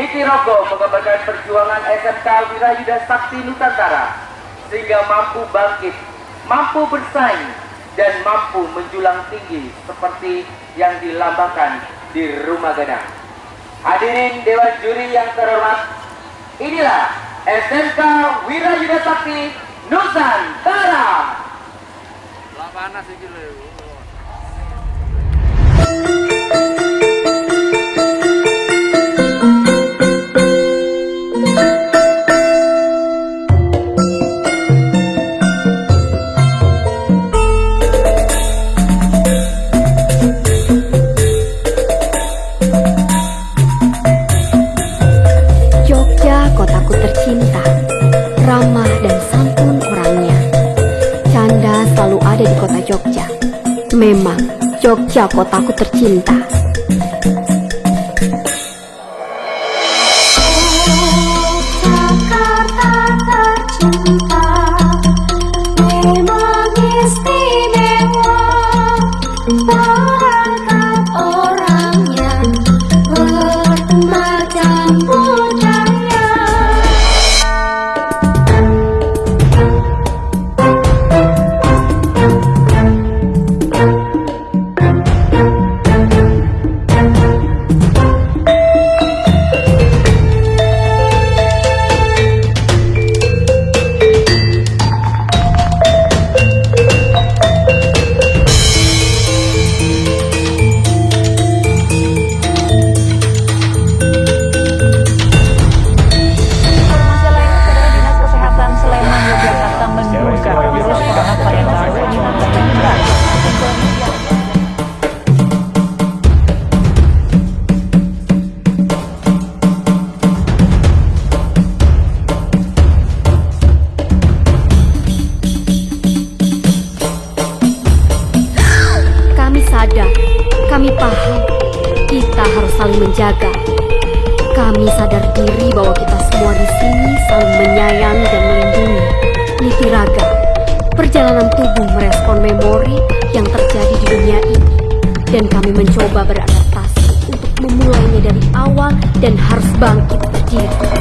Nitirogo mengabarkan perjuangan SMK Wirayuda Sakti Nusantara sehingga mampu bangkit, mampu bersaing, dan mampu menjulang tinggi seperti yang dilambangkan di rumah gadang. Hadirin Dewan Juri yang terhormat, inilah SMK Wirayuda Sakti Nusantara. Lah panas iki. Memang Jogja kotaku tercinta. Jakarta sadar, kami paham, kita harus saling menjaga. Kami sadar diri bahwa kita semua di sini saling menyayangi dan melindungi. Niti raga, perjalanan tubuh merespon memori yang terjadi di dunia ini. Dan kami mencoba beradaptasi untuk memulainya dari awal dan harus bangkit berdiri.